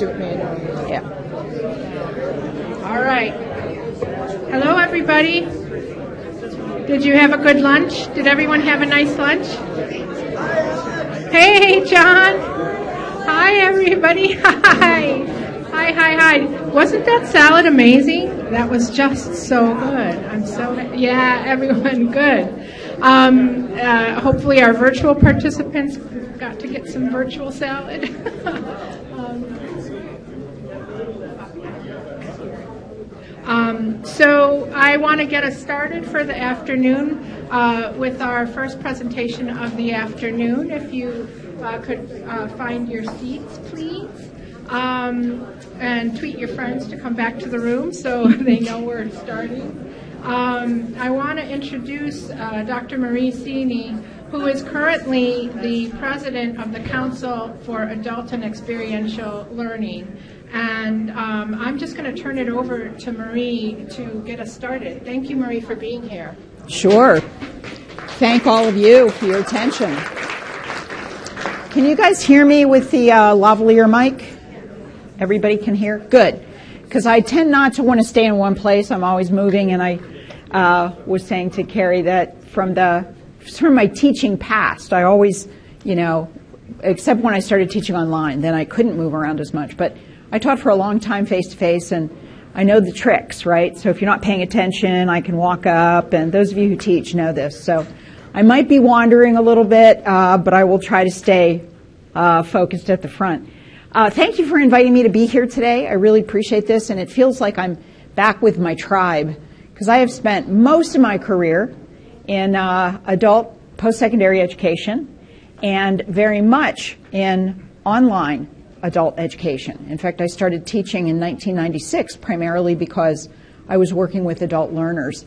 it manually. Yeah. All right. Hello, everybody. Did you have a good lunch? Did everyone have a nice lunch? Hey, John. Hi, everybody. Hi. Hi, hi, hi. Wasn't that salad amazing? That was just so good. I'm so, yeah, everyone, good. Um, uh, hopefully, our virtual participants got to get some virtual salad. Um, so I want to get us started for the afternoon uh, with our first presentation of the afternoon. If you uh, could uh, find your seats, please, um, and tweet your friends to come back to the room so they know we're starting. Um, I want to introduce uh, Dr. Marie Cini, who is currently the president of the Council for Adult and Experiential Learning. And um, I'm just going to turn it over to Marie to get us started. Thank you, Marie, for being here. Sure. Thank all of you for your attention. Can you guys hear me with the uh, lavalier mic? Everybody can hear? Good. Because I tend not to want to stay in one place. I'm always moving, and I uh, was saying to Carrie that from the from my teaching past, I always, you know, except when I started teaching online, then I couldn't move around as much. But I taught for a long time face to face and I know the tricks, right? So if you're not paying attention, I can walk up, and those of you who teach know this. So I might be wandering a little bit, uh, but I will try to stay uh, focused at the front. Uh, thank you for inviting me to be here today. I really appreciate this, and it feels like I'm back with my tribe because I have spent most of my career in uh, adult post secondary education and very much in online adult education. In fact, I started teaching in 1996 primarily because I was working with adult learners.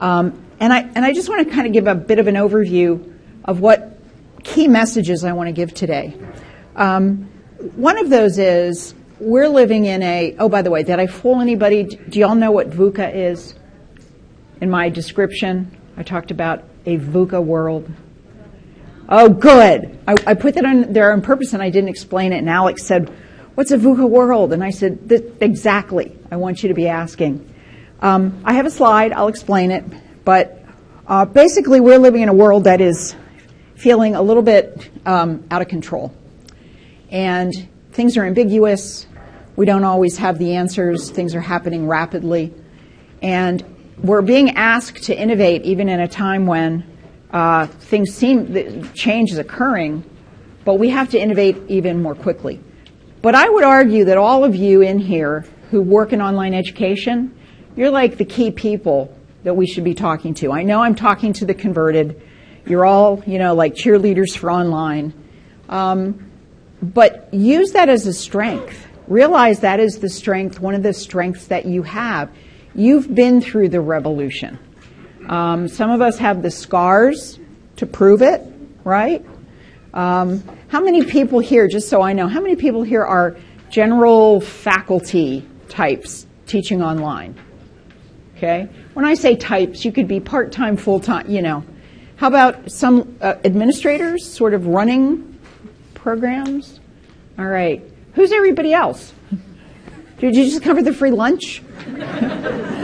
Um, and, I, and I just want to kind of give a bit of an overview of what key messages I want to give today. Um, one of those is we're living in a, oh, by the way, did I fool anybody? Do y'all know what VUCA is? In my description, I talked about a VUCA world. Oh, good. I, I, put that on there on purpose and I didn't explain it. And Alex said, What's a VUCA world? And I said, Exactly. I want you to be asking. Um, I have a slide, I'll explain it. But uh, basically, we're living in a world that is feeling a little bit um, out of control. And things are ambiguous. We don't always have the answers. Things are happening rapidly. And we're being asked to innovate even in a time when uh, things seem change is occurring, but we have to innovate even more quickly. But I would argue that all of you in here who work in online education, you're like the key people that we should be talking to. I know I'm talking to the converted. You're all, you know, like cheerleaders for online. Um, but use that as a strength. Realize that is the strength, one of the strengths that you have. You've been through the revolution. Um, some of us have the scars to prove it, right? Um, how many people here, just so I know, how many people here are general faculty types teaching online? Okay? When I say types, you could be part time, full time, you know. How about some uh, administrators sort of running programs? All right. Who's everybody else? Did you just cover the free lunch?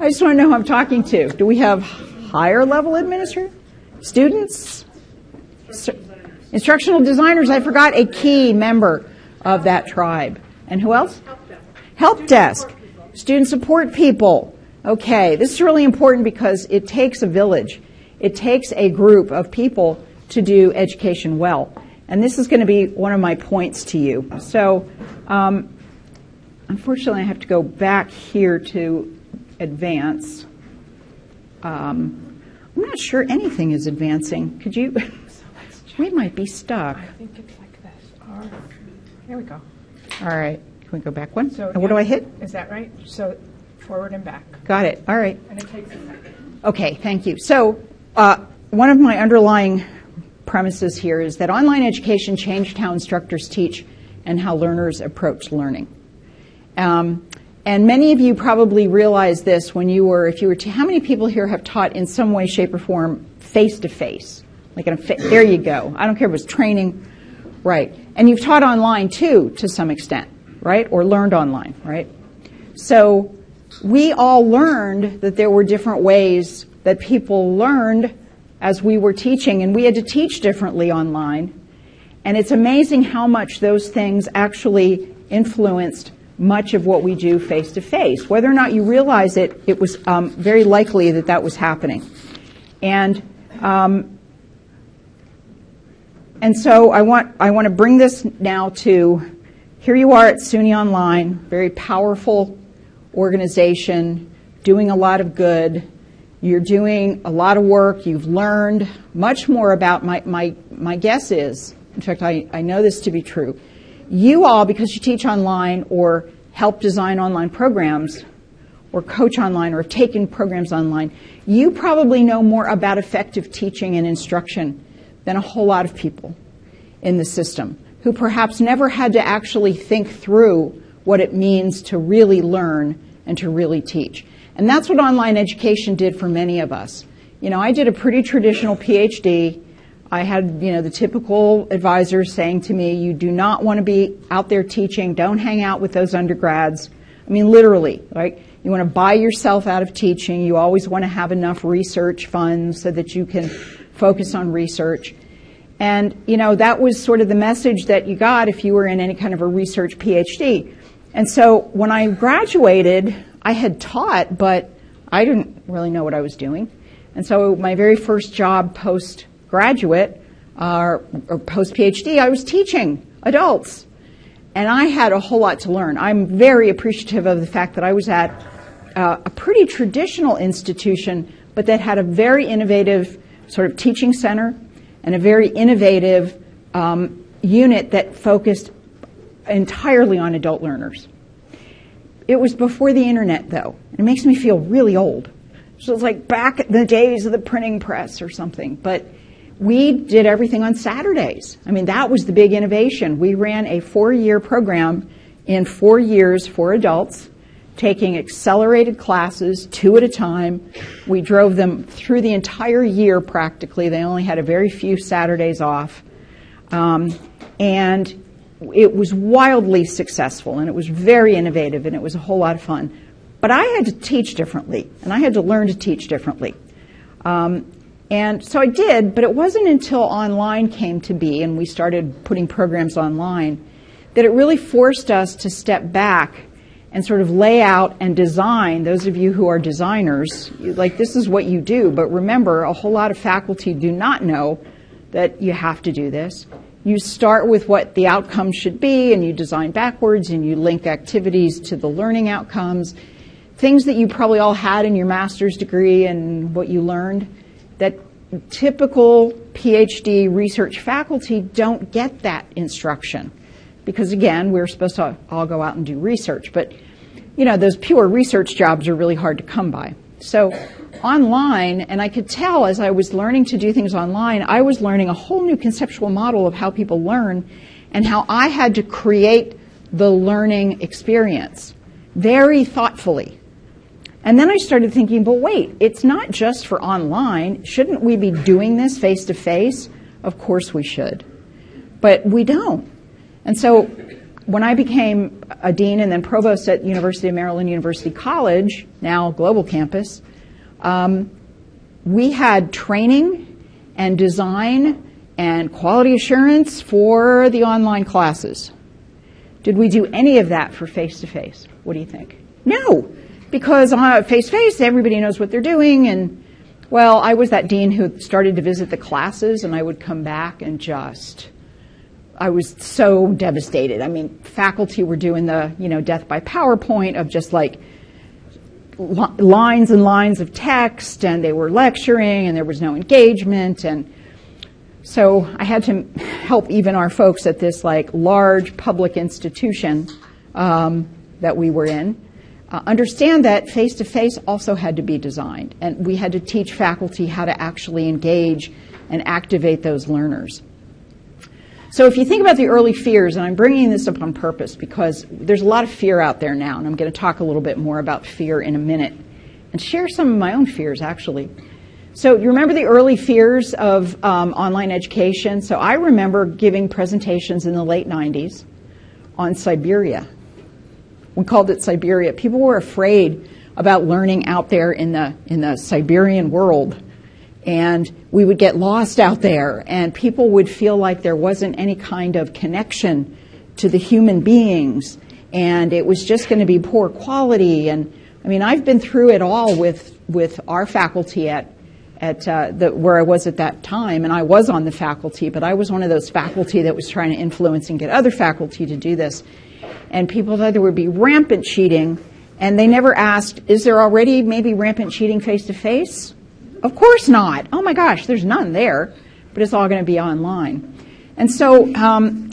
I just want to know who I'm talking to. Do we have higher level administrators? Students? Instructional designers, I forgot a key member of that tribe. And who else? Help desk. Student support people. Okay, this is really important because it takes a village. It takes a group of people to do education well. And this is going to be one of my points to you. So, um, unfortunately, I have to go back here to advance. Um, I'm not sure anything is advancing. Could you? we might be stuck. I think it's like this. Or, here we go. All right. Can we go back one? So, what do I hit? Is that right? So forward and back. Got it. All right. And it takes a second. Okay. Thank you. So uh, one of my underlying premises here is that online education changed how instructors teach and how learners approach learning. Um, and many of you probably realized this when you were, if you were to, how many people here have taught in some way, shape, or form face to face? Like, in a fa- there you go. I don't care if it was training Right. And you've taught online too, to some extent, right? Or learned online, right? So we all learned that there were different ways that people learned as we were teaching, and we had to teach differently online. And it's amazing how much those things actually influenced much of what we do face to face. Whether or not you realize it, it was um, very likely that that was happening. And um, and so I want I want to bring this now to here you are at SUNY Online, very powerful organization, doing a lot of good. You're doing a lot of work. You've learned much more about my my my guess is, in fact, I, I know this to be true. You all, because you teach online or help design online programs, or coach online or have taken programs online, you probably know more about effective teaching and instruction than a whole lot of people in the system who perhaps never had to actually think through what it means to really learn and to really teach. And that's what online education did for many of us. You know, I did a pretty traditional PhD. I had, you know, the typical advisors saying to me, you do not want to be out there teaching, don't hang out with those undergrads. I mean, literally, right? You want to buy yourself out of teaching. You always want to have enough research funds so that you can focus on research. And, you know, that was sort of the message that you got if you were in any kind of a research PhD. And so when I graduated, I had taught, but I didn't really know what I was doing. And so my very first job postgraduate uh, or post PhD, I was teaching adults. And I had a whole lot to learn. I'm very appreciative of the fact that I was at uh, a pretty traditional institution, but that had a very innovative sort of teaching center and a very innovative um, unit that focused entirely on adult learners. It was before the internet, though. It makes me feel really old. So it's like back in the days of the printing press or something. But we did everything on Saturdays. I mean, that was the big innovation. We ran a four year program in four years for adults taking accelerated classes two at a time. We drove them through the entire year practically. They only had a very few Saturdays off. Um, and it was wildly successful and it was very innovative and it was a whole lot of fun. But I had to teach differently and I had to learn to teach differently. Um, and so I did, but it wasn't until online came to be and we started putting programs online that it really forced us to step back and sort of lay out and design, those of you who are designers, like this is what you do, but remember, a whole lot of faculty do not know that you have to do this. You start with what the outcomes should be, and you design backwards, and you link activities to the learning outcomes. Things that you probably all had in your master's degree and what you learned that typical PhD research faculty don't get that instruction because again, we're supposed to all go out and do research, but you know, those pure research jobs are really hard to come by. So online, and I could tell as I was learning to do things online, I was learning a whole new conceptual model of how people learn and how I had to create the learning experience very thoughtfully. And then I started thinking, but wait, it's not just for online. Shouldn't we be doing this face to face? Of course we should. But we don't. And so when I became a dean and then provost at University of Maryland University College, now global campus, um, we had training and design and quality assurance for the online classes. Did we do any of that for face to face? What do you think? No, because face to face, everybody knows what they're doing. And well, I was that dean who started to visit the classes, and I would come back and just I was so devastated. I mean, faculty were doing the, you know, death by PowerPoint of just like lines and lines of text, and they were lecturing, and there was no engagement, and so I had to help even our folks at this like large public institution um, that we were in uh, understand that face to face also had to be designed, and we had to teach faculty how to actually engage and activate those learners. So if you think about the early fears, and I'm bringing this up on purpose because there's a lot of fear out there now, and I'm going to talk a little bit more about fear in a minute and share some of my own fears actually. So you remember the early fears of um, online education? So I remember giving presentations in the late 90s on Siberia. We called it Siberia. People were afraid about learning out there in the in the Siberian world, and we would get lost out there, and people would feel like there wasn't any kind of connection to the human beings, and it was just going to be poor quality. And I mean, I've been through it all with with our faculty at at uh, the, where I was at that time, and I was on the faculty, but I was one of those faculty that was trying to influence and get other faculty to do this. And people thought there would be rampant cheating, and they never asked, is there already maybe rampant cheating face to face? Of course not. Oh my gosh, there's none there, but it's all going to be online. And so, um,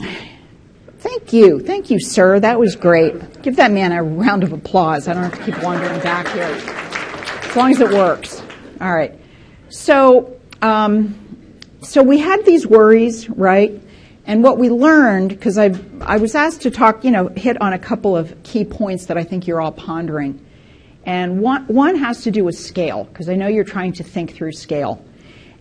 thank you. Thank you, sir. That was great. Give that man a round of applause. I don't have to keep wandering back here. As long as it works. All right. So, um, so we had these worries, right? And what we learned, because I, I was asked to talk, you know, hit on a couple of key points that I think you're all pondering. And one, one has to do with scale, because I know you're trying to think through scale.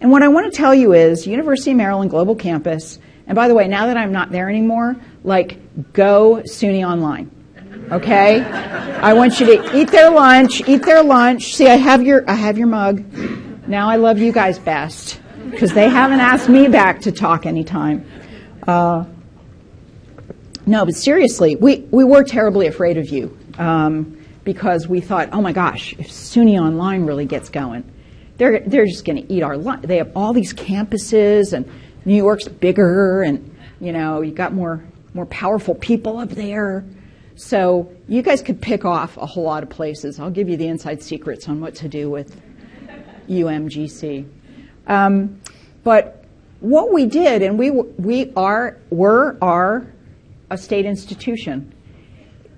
And what I want to tell you is University of Maryland Global Campus, and by the way, now that I'm not there anymore, like, go SUNY Online. Okay? I want you to eat their lunch, eat their lunch. See, I have your, I have your mug. Now I love you guys best because they haven't asked me back to talk anytime. Uh, no, but seriously, we, we were terribly afraid of you um, because we thought, oh my gosh, if SUNY Online really gets going, they're, they're just going to eat our lunch. They have all these campuses, and New York's bigger, and you know you got more more powerful people up there. So you guys could pick off a whole lot of places. I'll give you the inside secrets on what to do with UMGC. Um, but what we did, and we, we are, were, are a state institution,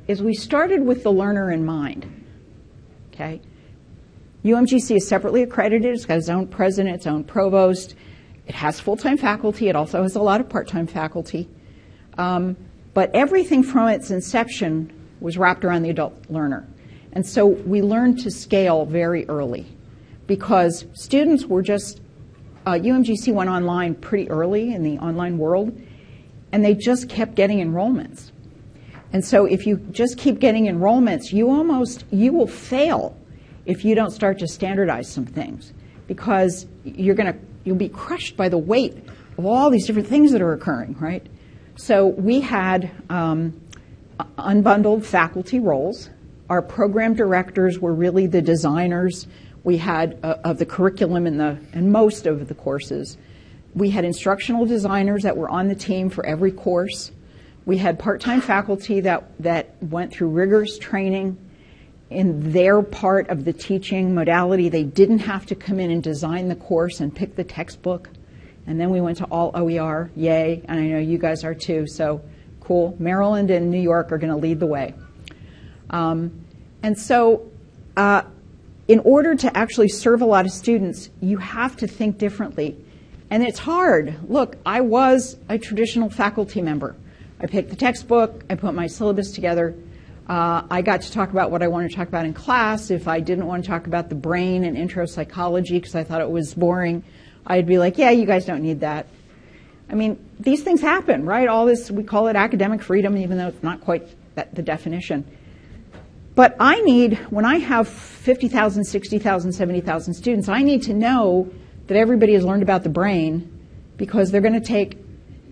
is we started with the learner in mind. Okay? UMGC is separately accredited. It's got its own president, its own provost. It has full time faculty. It also has a lot of part time faculty. Um, but everything from its inception was wrapped around the adult learner. And so we learned to scale very early because students were just, uh, UMGC went online pretty early in the online world, and they just kept getting enrollments. And so if you just keep getting enrollments, you almost, you will fail if you don't start to standardize some things because you're going to, you'll be crushed by the weight of all these different things that are occurring, right? So we had um, unbundled faculty roles. Our program directors were really the designers we had uh, of the curriculum in the in most of the courses. We had instructional designers that were on the team for every course. We had part-time faculty that that went through rigorous training in their part of the teaching modality. They didn't have to come in and design the course and pick the textbook. And then we went to all OER, yay, and I know you guys are too, so cool. Maryland and New York are going to lead the way. Um, and so uh, in order to actually serve a lot of students, you have to think differently. And it's hard. Look, I was a traditional faculty member. I picked the textbook, I put my syllabus together. Uh, I got to talk about what I wanted to talk about in class. If I didn't want to talk about the brain and intro psychology because I thought it was boring, I'd be like, yeah, you guys don't need that. I mean, these things happen, right? All this, we call it academic freedom, even though it's not quite the definition. But I need, when I have 50,000, 60,000, 70,000 students, I need to know that everybody has learned about the brain because they're going to take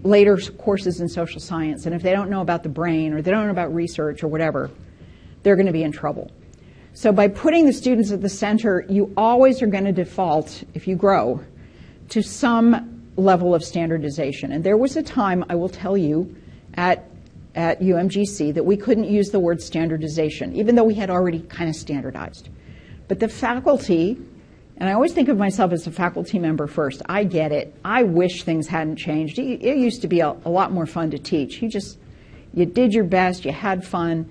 later courses in social science. And if they don't know about the brain or they don't know about research or whatever, they're going to be in trouble. So by putting the students at the center, you always are going to default, if you grow, to some level of standardization. And there was a time, I will tell you, at at UMGC that we couldn't use the word standardization, even though we had already kind of standardized. But the faculty, and I always think of myself as a faculty member first. I get it. I wish things hadn't changed. It used to be a, a lot more fun to teach. You just, you did your best, you had fun,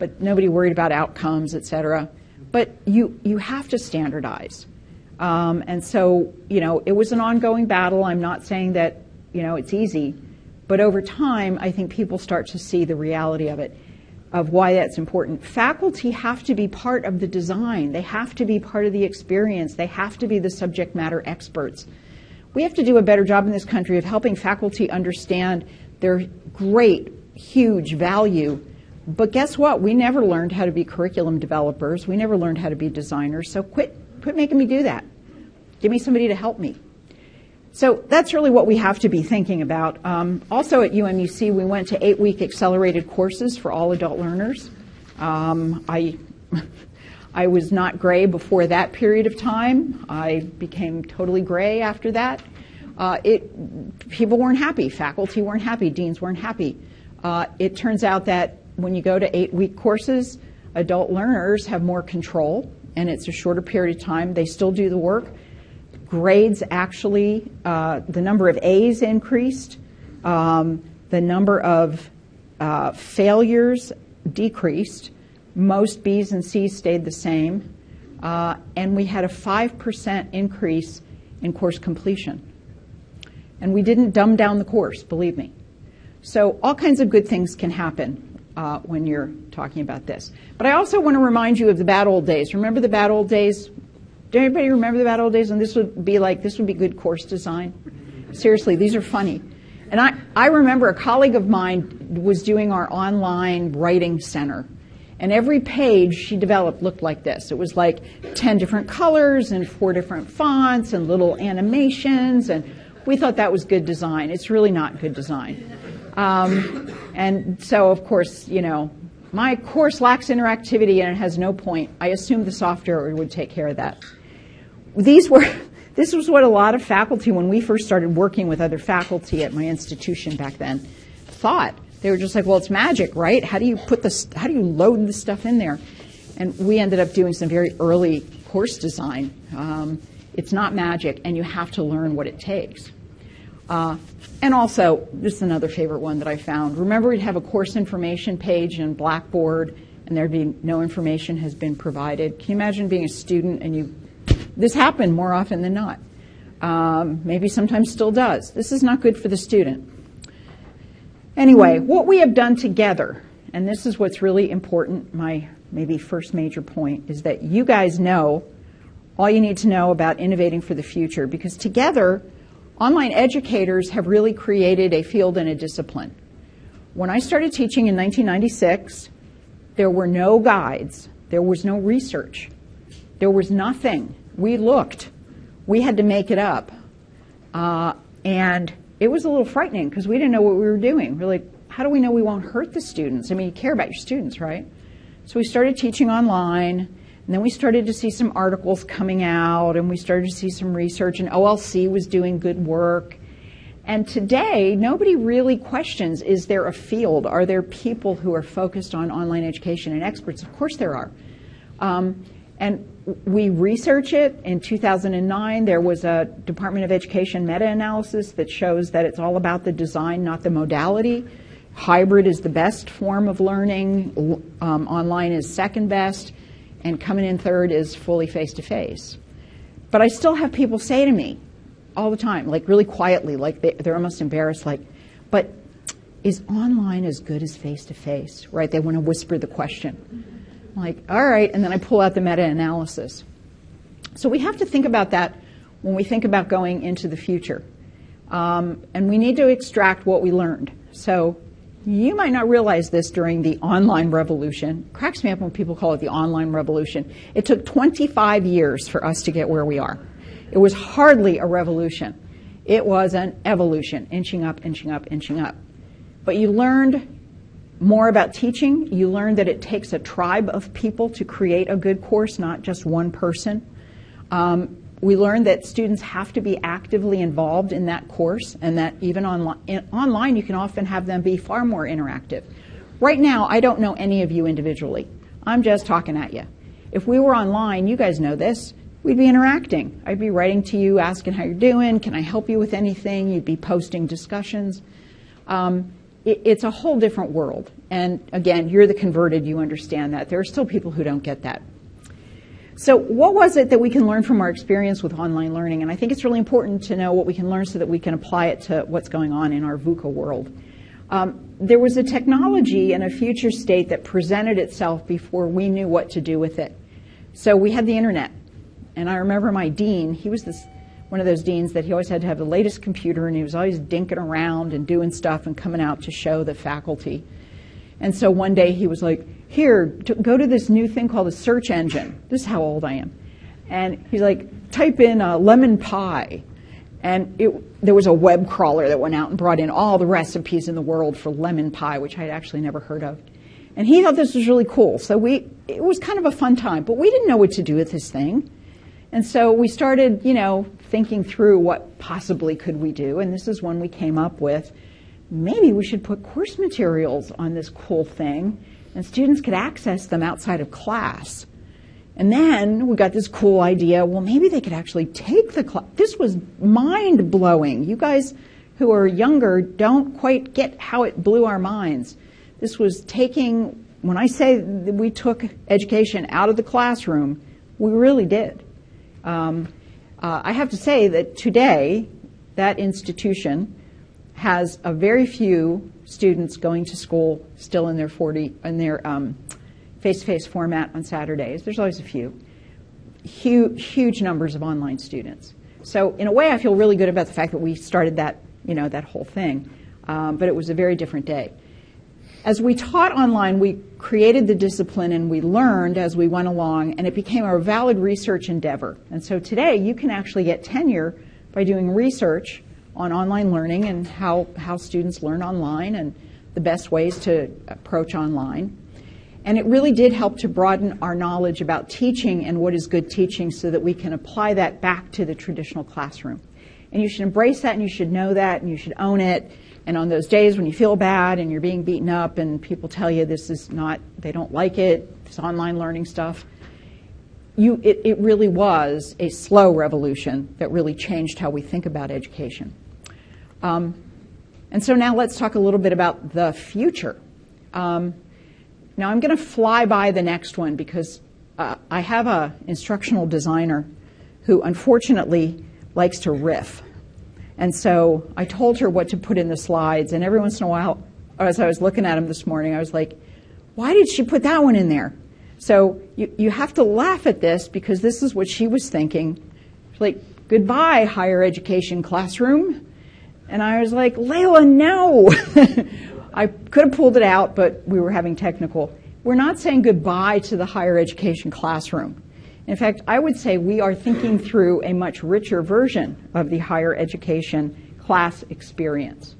but nobody worried about outcomes, et cetera. But you, you have to standardize. Um, and so, you know, it was an ongoing battle. I'm not saying that, you know, it's easy. But over time, I think people start to see the reality of it. of why that's important. Faculty have to be part of the design. They have to be part of the experience. They have to be the subject matter experts. We have to do a better job in this country of helping faculty understand their great, huge value. But guess what? We never learned how to be curriculum developers. We never learned how to be designers. So quit, quit making me do that. Give me somebody to help me. So that's really what we have to be thinking about. Um, also at UMUC, we went to eight week accelerated courses for all adult learners. Um, I, I was not gray before that period of time. I became totally gray after that. Uh, it, people weren't happy, faculty weren't happy, deans weren't happy. Uh, it turns out that when you go to eight week courses, adult learners have more control and it's a shorter period of time. They still do the work grades actually, uh, the number of A's increased, um, the number of uh, failures decreased, most B's and C's stayed the same, uh, and we had a 5% increase in course completion. And we didn't dumb down the course, believe me. So, all kinds of good things can happen uh, when you're talking about this. But I also want to remind you of the bad old days. Remember the bad old days do anybody remember the bad old days? And this would be like, this would be good course design. Seriously, these are funny. And I, I remember a colleague of mine was doing our online writing center. And every page she developed looked like this. It was like 10 different colors and four different fonts and little animations. And we thought that was good design. It's really not good design. Um, and so, of course, you know, my course lacks interactivity and it has no point. I assumed the software would take care of that these were, this was what a lot of faculty, when we first started working with other faculty at my institution back then, thought. They were just like, well, it's magic, right? How do you put this, how do you load this stuff in there? And we ended up doing some very early course design. Um, it's not magic, and you have to learn what it takes. Uh, and also, this is another favorite one that I found. Remember, we'd have a course information page in Blackboard, and there'd be no information has been provided. Can you imagine being a student and you this happened more often than not. Um, maybe sometimes still does. This is not good for the student. Anyway, what we have done together, and this is what's really important, my maybe first major point, is that you guys know all you need to know about innovating for the future because together, online educators have really created a field and a discipline. When I started teaching in 1996, there were no guides, there was no research, there was nothing we looked. We had to make it up. Uh, and it was a little frightening because we didn't know what we were doing. We're like, how do we know we won't hurt the students? I mean, you care about your students, right? So we started teaching online, and then we started to see some articles coming out, and we started to see some research, and OLC was doing good work. And today, nobody really questions is there a field? Are there people who are focused on online education and experts? Of course there are. Um, and we research it. In 2009, there was a Department of Education meta analysis that shows that it's all about the design, not the modality. Hybrid is the best form of learning, um, online is second best, and coming in third is fully face to face. But I still have people say to me all the time, like really quietly, like they, they're almost embarrassed, like, but is online as good as face to face? Right? They want to whisper the question. I'm like, all right, and then I pull out the meta analysis. So we have to think about that when we think about going into the future. Um, and we need to extract what we learned. So you might not realize this during the online revolution. Cracks me up when people call it the online revolution. It took 25 years for us to get where we are. It was hardly a revolution. It was an evolution, inching up, inching up, inching up. But you learned more about teaching. You learn that it takes a tribe of people to create a good course, not just one person. Um, we learned that students have to be actively involved in that course, and that even online, online you can often have them be far more interactive. Right now, I don't know any of you individually. I'm just talking at you. If we were online, you guys know this, we'd be interacting. I'd be writing to you, asking how you're doing, can I help you with anything? You'd be posting discussions. Um, it, it's a whole different world. And again, you're the converted, you understand that. There are still people who don't get that. So, what was it that we can learn from our experience with online learning? And I think it's really important to know what we can learn so that we can apply it to what's going on in our VUCA world. Um, there was a technology and a future state that presented itself before we knew what to do with it. So we had the internet. And I remember my dean, he was this one of those deans that he always had to have the latest computer and he was always dinking around and doing stuff and coming out to show the faculty. And so one day he was like, Here, to go to this new thing called a search engine. This is how old I am. And he's like, Type in uh, lemon pie. And it, there was a web crawler that went out and brought in all the recipes in the world for lemon pie, which I had actually never heard of. And he thought this was really cool. So we, it was kind of a fun time, but we didn't know what to do with this thing. And so we started, you know, thinking through what possibly could we do. And this is when we came up with maybe we should put course materials on this cool thing and students could access them outside of class. And then we got this cool idea well, maybe they could actually take the class. This was mind blowing. You guys who are younger don't quite get how it blew our minds. This was taking, when I say we took education out of the classroom, we really did. Um, uh, I have to say that today, that institution has a very few students going to school still in their 40 in their um, face-to-face format on Saturdays. There's always a few. Huge, huge numbers of online students. So in a way, I feel really good about the fact that we started that, you know, that whole thing. Um, but it was a very different day. As we taught online, we created the discipline and we learned as we went along, and it became a valid research endeavor. And so today, you can actually get tenure by doing research on online learning and how, how students learn online and the best ways to approach online. And it really did help to broaden our knowledge about teaching and what is good teaching so that we can apply that back to the traditional classroom. And you should embrace that and you should know that and you should own it. And on those days when you feel bad and you're being beaten up and people tell you this is not, they don't like it, this online learning stuff, you, it, it really was a slow revolution that really changed how we think about education. Um, and so now let's talk a little bit about the future. Um, now I'm going to fly by the next one because uh, I have an instructional designer who unfortunately likes to riff. And so I told her what to put in the slides, and every once in a while, as I was looking at them this morning, I was like, why did she put that one in there? So you, you have to laugh at this because this is what she was thinking. She's like, goodbye, higher education classroom. And I was like, Layla, no. I could have pulled it out, but we were having technical. We're not saying goodbye to the higher education classroom. In fact, I would say we are thinking through a much richer version of the higher education class experience.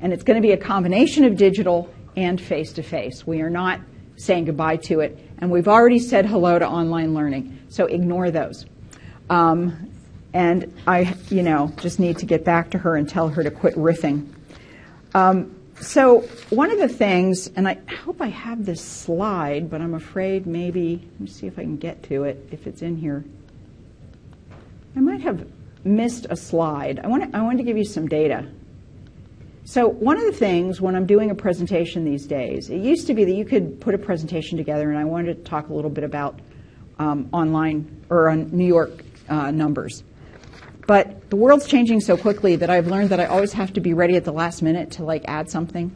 And it's going to be a combination of digital and face to face. We are not saying goodbye to it. And we've already said hello to online learning. So ignore those. Um, and I, you know, just need to get back to her and tell her to quit riffing. Um, so one of the things, and I hope I have this slide, but I'm afraid maybe, let me see if I can get to it, if it's in here. I might have missed a slide. I want to, I want to give you some data. So one of the things when I'm doing a presentation these days, it used to be that you could put a presentation together, and I wanted to talk a little bit about um, online or on New York uh, numbers. But the world's changing so quickly that I've learned that I always have to be ready at the last minute to like add something.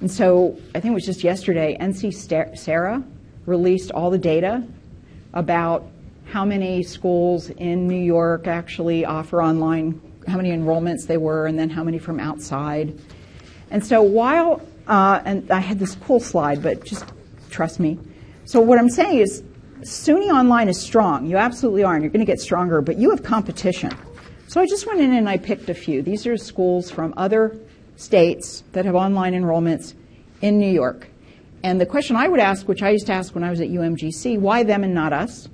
And so I think it was just yesterday, NC-SARA released all the data about how many schools in New York actually offer online, how many enrollments they were, and then how many from outside. And so while, uh, and I had this cool slide, but just trust me. So what I'm saying is SUNY Online is strong. You absolutely are, and you're going to get stronger, but you have competition. So I just went in and I picked a few. These are schools from other states that have online enrollments in New York. And the question I would ask, which I used to ask when I was at UMGC, why them and not us?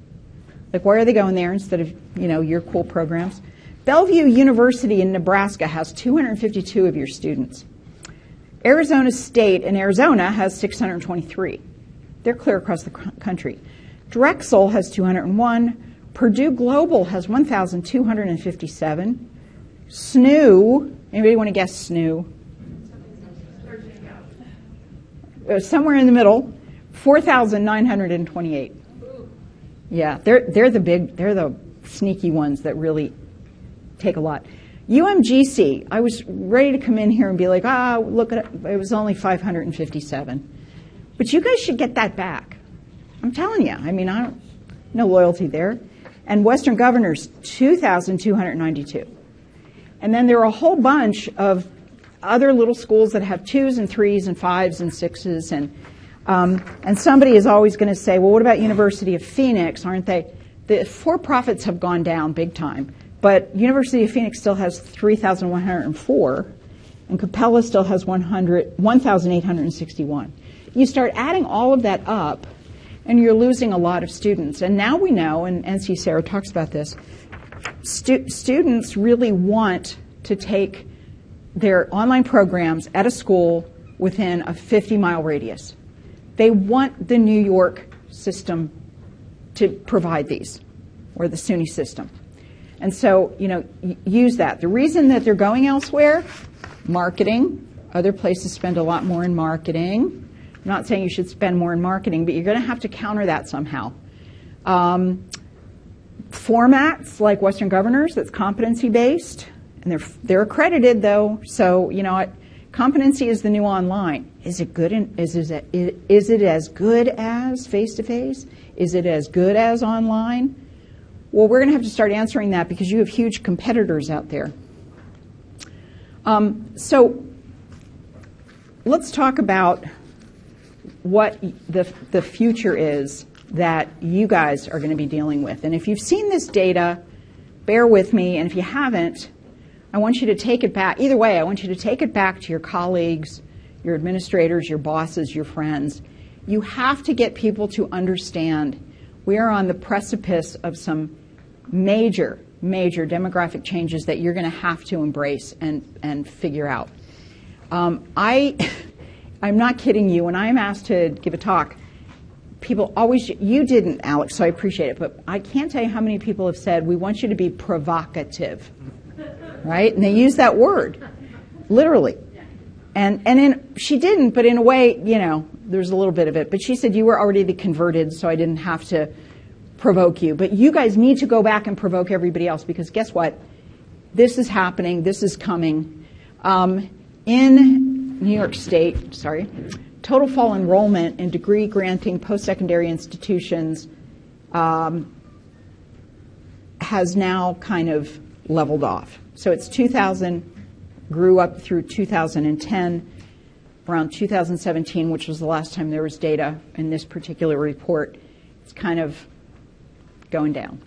Like, why are they going there instead of, you know, your cool programs? Bellevue University in Nebraska has 252 of your students. Arizona State in Arizona has 623. They're clear across the country. Drexel has 201. Purdue Global has 1,257. SNU, anybody want to guess SNU? Uh, somewhere in the middle, 4,928. Yeah, they're, they're the big, they're the sneaky ones that really take a lot. UMGC, I was ready to come in here and be like, ah, look at it, it was only 557. But you guys should get that back. I'm telling you. I mean, I don't, no loyalty there. And Western Governors, 2,292. And then there are a whole bunch of other little schools that have twos and threes and fives and sixes. And, um, and somebody is always going to say, well, what about University of Phoenix? Aren't they? The for profits have gone down big time. But University of Phoenix still has 3,104, and Capella still has 1,861. You start adding all of that up, and you're losing a lot of students. And now we know, and NC-SARA talks about this, stu- students really want to take their online programs at a school within a 50 mile radius. They want the New York system to provide these, or the SUNY system. And so, you know, use that. The reason that they're going elsewhere, marketing. Other places spend a lot more in marketing. I'm not saying you should spend more in marketing, but you're going to have to counter that somehow. Um, formats like Western Governors, that's competency based, and they're they're accredited though. So you know? Competency is the new online. Is it good? In, is, is, it, is it as good as face to face? Is it as good as online? Well, we're going to have to start answering that because you have huge competitors out there. Um, so let's talk about what the, the future is that you guys are going to be dealing with. And if you've seen this data, bear with me. And if you haven't, I want you to take it back. Either way, I want you to take it back to your colleagues, your administrators, your bosses, your friends. You have to get people to understand we are on the precipice of some major, major demographic changes that you're going to have to embrace and, and figure out. Um, I, I'm not kidding you. When I'm asked to give a talk, people always, you didn't, Alex, so I appreciate it, but I can't tell you how many people have said, we want you to be provocative, right? And they use that word, literally. And, and in, she didn't, but in a way, you know, there's a little bit of it. But she said, You were already the converted, so I didn't have to provoke you. But you guys need to go back and provoke everybody else because guess what? This is happening, this is coming. Um, in New York State, sorry, total fall enrollment in degree granting post secondary institutions um, has now kind of leveled off. So it's 2000, grew up through 2010 around 2017, which was the last time there was data in this particular report, it's kind of going down.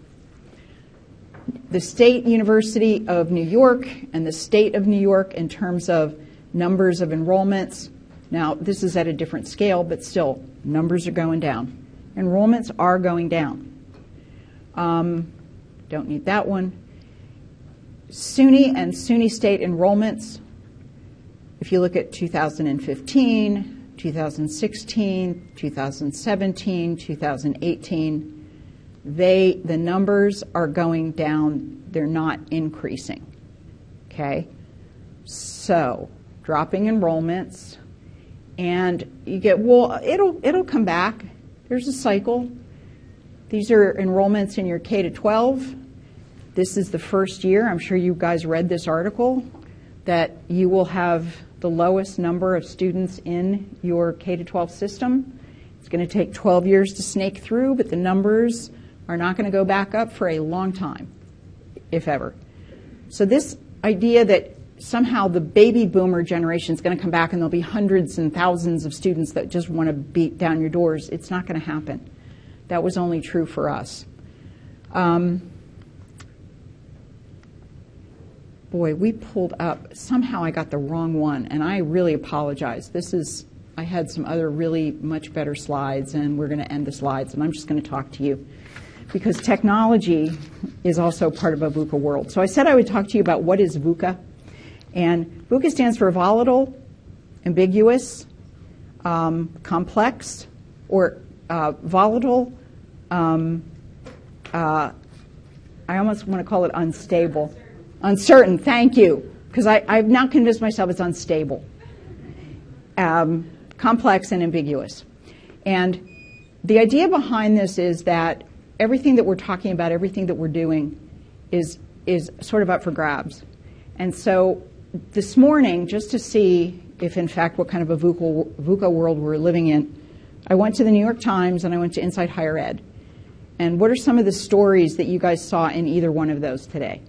The State University of New York and the State of New York, in terms of numbers of enrollments, now this is at a different scale, but still, numbers are going down. Enrollments are going down. Um, don't need that one. SUNY and SUNY State enrollments if you look at 2015, 2016, 2017, 2018, they the numbers are going down, they're not increasing. Okay? So, dropping enrollments and you get well it'll it'll come back. There's a cycle. These are enrollments in your K to 12. This is the first year. I'm sure you guys read this article that you will have the lowest number of students in your K to 12 system. It's going to take 12 years to snake through, but the numbers are not going to go back up for a long time, if ever. So, this idea that somehow the baby boomer generation is going to come back and there'll be hundreds and thousands of students that just want to beat down your doors, it's not going to happen. That was only true for us. Um, boy, we pulled up. Somehow I got the wrong one, and I really apologize. This is, I had some other really much better slides, and we're going to end the slides, and I'm just going to talk to you because technology is also part of a VUCA world. So I said I would talk to you about what is VUCA. And VUCA stands for volatile, ambiguous, um, complex, or uh, volatile. Um, uh, I almost want to call it unstable. Uncertain, thank you, because I've now convinced myself it's unstable, um, complex, and ambiguous. And the idea behind this is that everything that we're talking about, everything that we're doing, is is sort of up for grabs. And so this morning, just to see if in fact what kind of a VUCA, VUCA world we're living in, I went to the New York Times and I went to Inside Higher Ed. And what are some of the stories that you guys saw in either one of those today?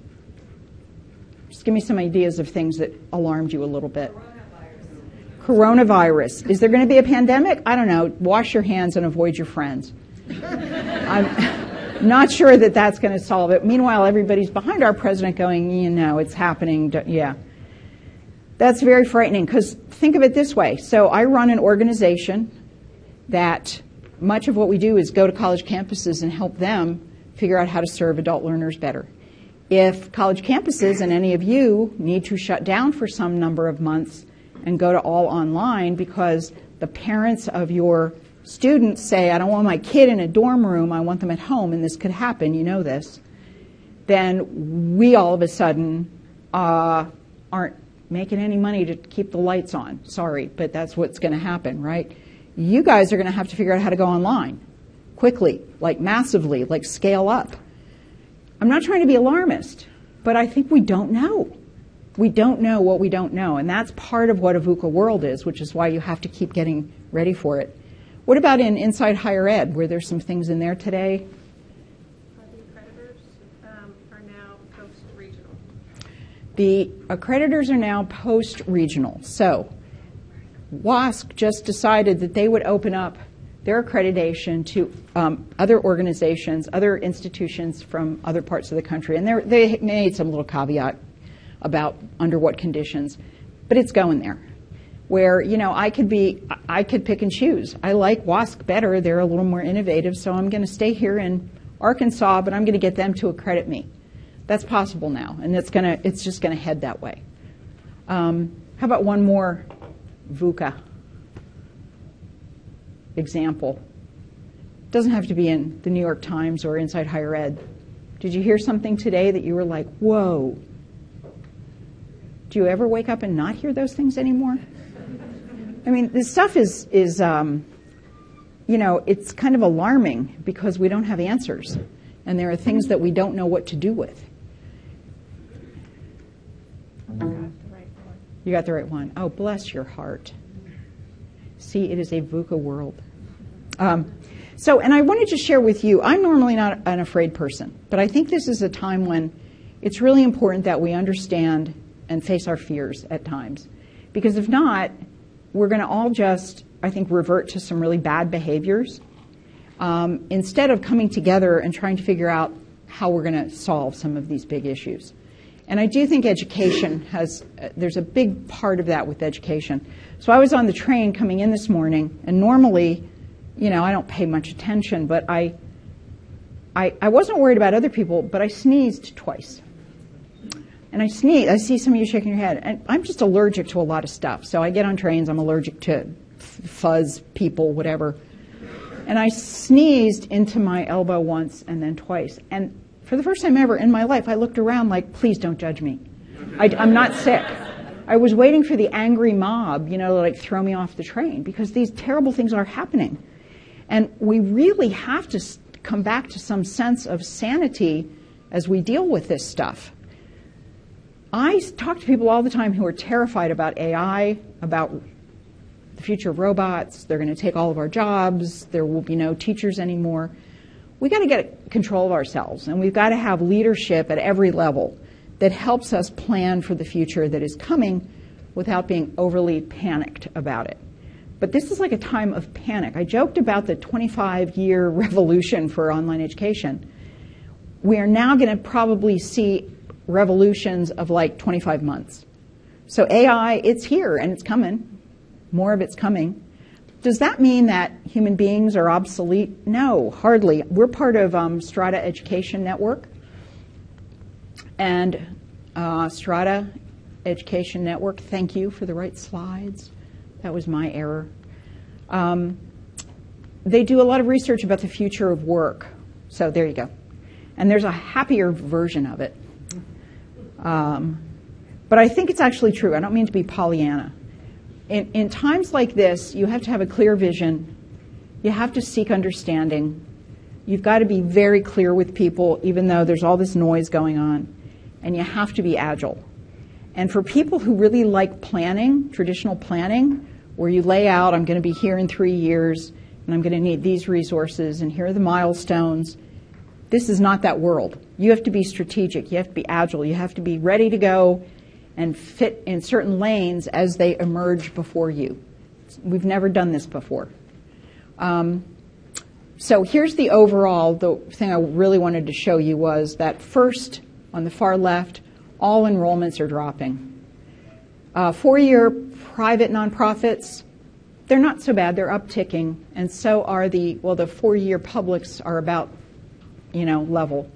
Just give me some ideas of things that alarmed you a little bit. Coronavirus. Is there going to be a pandemic? I don't know. Wash your hands and avoid your friends. I'm not sure that that's going to solve it. Meanwhile, everybody's behind our president going, you know, it's happening. Yeah. That's very frightening because think of it this way. So I run an organization that much of what we do is go to college campuses and help them figure out how to serve adult learners better. If college campuses and any of you need to shut down for some number of months and go to all online because the parents of your students say, I don't want my kid in a dorm room, I want them at home, and this could happen, you know this, then we all of a sudden uh, aren't making any money to keep the lights on. Sorry, but that's what's going to happen, right? You guys are going to have to figure out how to go online quickly, like massively, like scale up. I'm not trying to be alarmist, but I think we don't know. We don't know what we don't know, and that's part of what a VUCA world is, which is why you have to keep getting ready for it. What about in Inside Higher Ed? Were there some things in there today? The accreditors um, are now post-regional. The accreditors are now post regional. So, WASC just decided that they would open up their accreditation to um, other organizations, other institutions from other parts of the country. And they made some little caveat about under what conditions, but it's going there. Where you know I could be, I could pick and choose. I like WASC better; they're a little more innovative, so I'm going to stay here in Arkansas, but I'm going to get them to accredit me. That's possible now, and it's to, it's just going to head that way. Um, how about one more VUCA example? Doesn't have to be in the New York Times or Inside Higher Ed. Did you hear something today that you were like, whoa? Do you ever wake up and not hear those things anymore? I mean, this stuff is, is um, you know, it's kind of alarming because we don't have answers. And there are things that we don't know what to do with. You got the right one. Oh, bless your heart. See, it is a VUCA world. Um, so, and I wanted to share with you, I'm normally not an afraid person, but I think this is a time when it's really important that we understand and face our fears at times. Because if not, we're going to all just, I think, revert to some really bad behaviors um, instead of coming together and trying to figure out how we're going to solve some of these big issues. And I do think education has, uh, there's a big part of that with education. So I was on the train coming in this morning, and normally, you know, I don't pay much attention, but I, I, I wasn't worried about other people, but I sneezed twice. And I sneeze, I see some of you shaking your head, and I'm just allergic to a lot of stuff. So I get on trains, I'm allergic to fuzz, people, whatever. And I sneezed into my elbow once and then twice. And for the first time ever in my life, I looked around like, please don't judge me. I, am not sick. I was waiting for the angry mob, you know, to like throw me off the train because these terrible things are happening. And we really have to come back to some sense of sanity as we deal with this stuff. I talk to people all the time who are terrified about AI, about the future of robots. They're going to take all of our jobs. There will be no teachers anymore we got to get control of ourselves and we've got to have leadership at every level that helps us plan for the future that is coming without being overly panicked about it. But this is like a time of panic. I joked about the 25 year revolution for online education. We are now going to probably see revolutions of like 25 months. So AI, it's here and it's coming. More of it's coming. Does that mean that human beings are obsolete? No, hardly. We're part of um, Strada Education Network. And uh, Strada Education Network, thank you for the right slides. That was my error. Um, they do a lot of research about the future of work. So there you go. And there's a happier version of it. Um, but I think it's actually true. I don't mean to be Pollyanna in, in times like this, you have to have a clear vision. You have to seek understanding. You've got to be very clear with people, even though there's all this noise going on. And you have to be agile. And for people who really like planning, traditional planning, where you lay out, I'm going to be here in three years, and I'm going to need these resources, and here are the milestones. This is not that world. You have to be strategic, you have to be agile, you have to be ready to go and fit in certain lanes as they emerge before you. We've never done this before. Um, so here's the overall, the thing I really wanted to show you was that first, on the far left, all enrollments are dropping. Uh, four year private nonprofits, they're not so bad, they're upticking, and so are the, well, the four year publics are about, you know, level.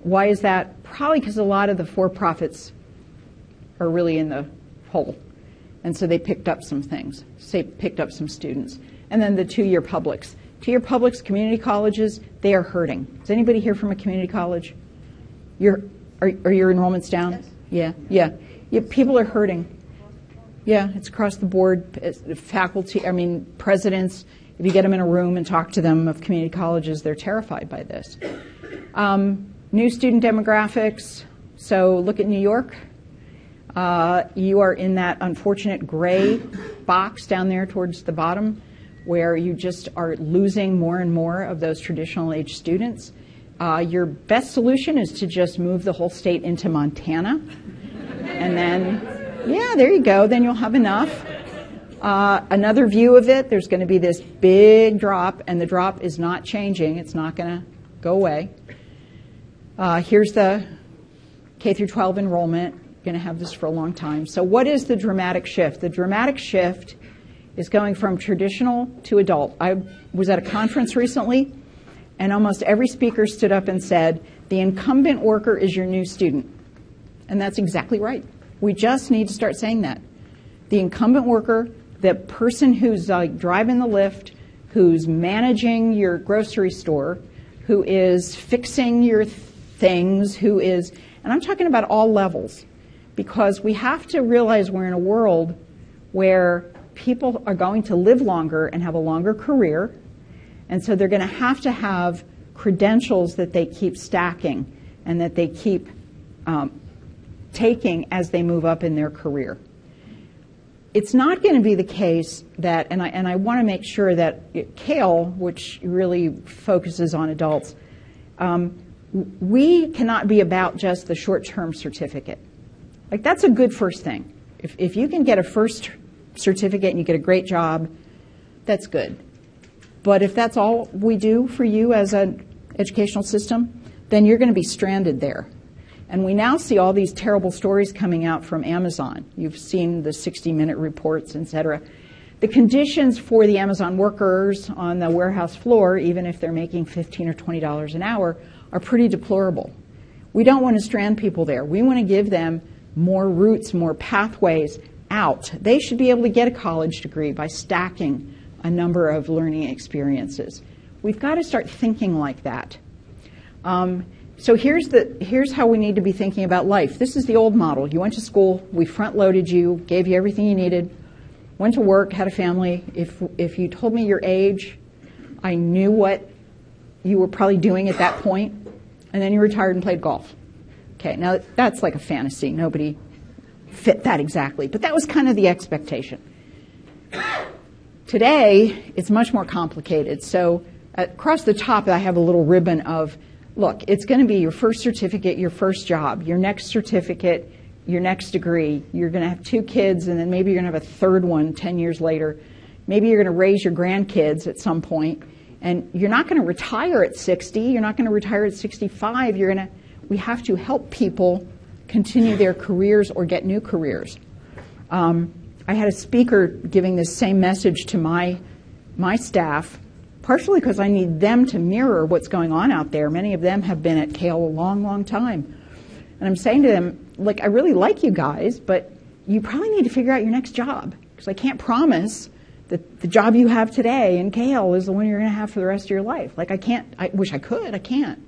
Why is that? Probably because a lot of the for profits are really in the hole. And so they picked up some things, say picked up some students. And then the two year publics. Two year publics, community colleges, they are hurting. Is anybody here from a community college? You're, are, are your enrollments down? Yes. Yeah, yeah. yeah. People are hurting. Yeah, it's across the board. It's faculty, I mean, presidents, if you get them in a room and talk to them of community colleges, they're terrified by this. Um, new student demographics. So look at New York. Uh, you are in that unfortunate gray box down there towards the bottom where you just are losing more and more of those traditional age students. Uh, your best solution is to just move the whole state into Montana. And then, yeah, there you go. Then you'll have enough. Uh, another view of it, there's going to be this big drop, and the drop is not changing. It's not going to go away. Uh, here's the K through 12 enrollment. Going to have this for a long time. So, what is the dramatic shift? The dramatic shift is going from traditional to adult. I was at a conference recently, and almost every speaker stood up and said, The incumbent worker is your new student. And that's exactly right. We just need to start saying that. The incumbent worker, the person who's uh, driving the lift, who's managing your grocery store, who is fixing your th- things, who is, and I'm talking about all levels, because we have to realize we're in a world where people are going to live longer and have a longer career, and so they're going to have to have credentials that they keep stacking and that they keep um, taking as they move up in their career. It's not going to be the case that, and I, and I want to make sure that it, CAEL, which really focuses on adults, um, we cannot be about just the short term certificate. Like, that's a good first thing. If, if you can get a first certificate and you get a great job, that's good. But if that's all we do for you as an educational system, then you're going to be stranded there. And we now see all these terrible stories coming out from Amazon. You've seen the 60 minute reports, et cetera. The conditions for the Amazon workers on the warehouse floor, even if they're making 15 or $20 an hour, are pretty deplorable. We don't want to strand people there. We want to give them more routes, more pathways out. They should be able to get a college degree by stacking a number of learning experiences. We've got to start thinking like that. Um, so here's the here's how we need to be thinking about life. This is the old model. You went to school, we front loaded you, gave you everything you needed, went to work, had a family. If if you told me your age, I knew what you were probably doing at that point, and then you retired and played golf. Okay, now that's like a fantasy. Nobody fit that exactly, but that was kind of the expectation. Today, it's much more complicated. So across the top, I have a little ribbon of look, it's going to be your first certificate, your first job, your next certificate, your next degree. You're going to have two kids, and then maybe you're going to have a third one 10 years later. Maybe you're going to raise your grandkids at some point, and you're not going to retire at 60. You're not going to retire at 65. You're going to, we have to help people continue their careers or get new careers. Um, I had a speaker giving this same message to my, my staff partially because I need them to mirror what's going on out there. Many of them have been at CAEL a long, long time. And I'm saying to them, like, I really like you guys, but you probably need to figure out your next job because I can't promise that the job you have today in CAEL is the one you're going to have for the rest of your life. Like, I can't, I wish I could, I can't.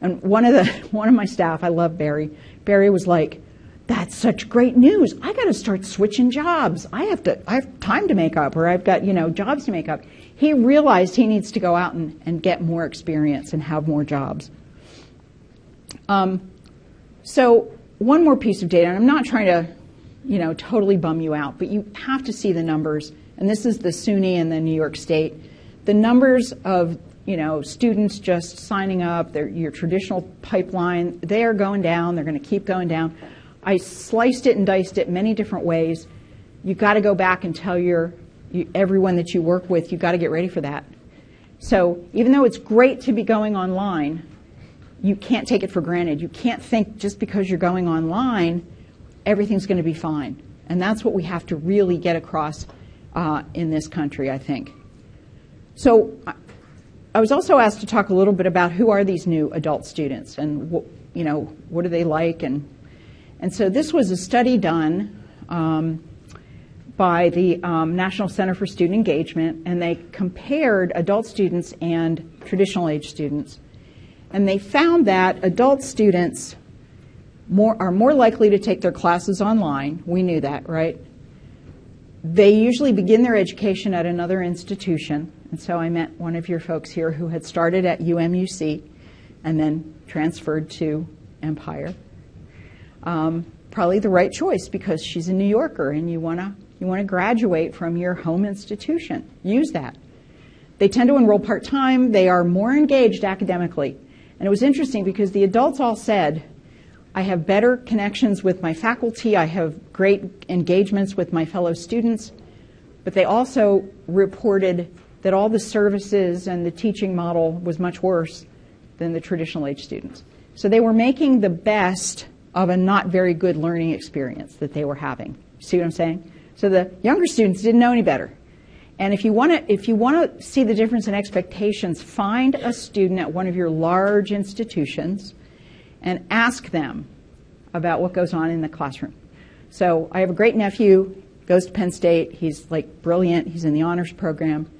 And one of the, one of my staff, I love Barry, Barry was like, that's such great news. I got to start switching jobs. I have to, I have time to make up or I've got, you know, jobs to make up he realized he needs to go out and, and get more experience and have more jobs. Um, so one more piece of data, and I'm not trying to, you know, totally bum you out, but you have to see the numbers. And this is the SUNY and the New York State. The numbers of, you know, students just signing up, your traditional pipeline, they are going down. They're going to keep going down. I sliced it and diced it many different ways. You've got to go back and tell your, you, everyone that you work with, you've got to get ready for that. So even though it's great to be going online, you can't take it for granted. You can't think just because you're going online, everything's going to be fine. And that's what we have to really get across uh, in this country, I think. So I- was also asked to talk a little bit about who are these new adult students and what, you know, what are they like? And, and so this was a study done um, by the um, National Center for Student Engagement, and they compared adult students and traditional age students. And they found that adult students more, are more likely to take their classes online. We knew that, right? They usually begin their education at another institution. And so I met one of your folks here who had started at UMUC and then transferred to Empire. Um, probably the right choice because she's a New Yorker and you want to you want to graduate from your home institution. Use that. They tend to enroll part time. They are more engaged academically. And it was interesting because the adults all said, I have better connections with my faculty, I have great engagements with my fellow students, but they also reported that all the services and the teaching model was much worse than the traditional age students. So they were making the best of a not very good learning experience that they were having. See what I'm saying? So the younger students didn't know any better. And if you want to, if you want to see the difference in expectations, find a student at one of your large institutions and ask them about what goes on in the classroom. So I have a great nephew, goes to Penn State. He's like brilliant. He's in the honors program.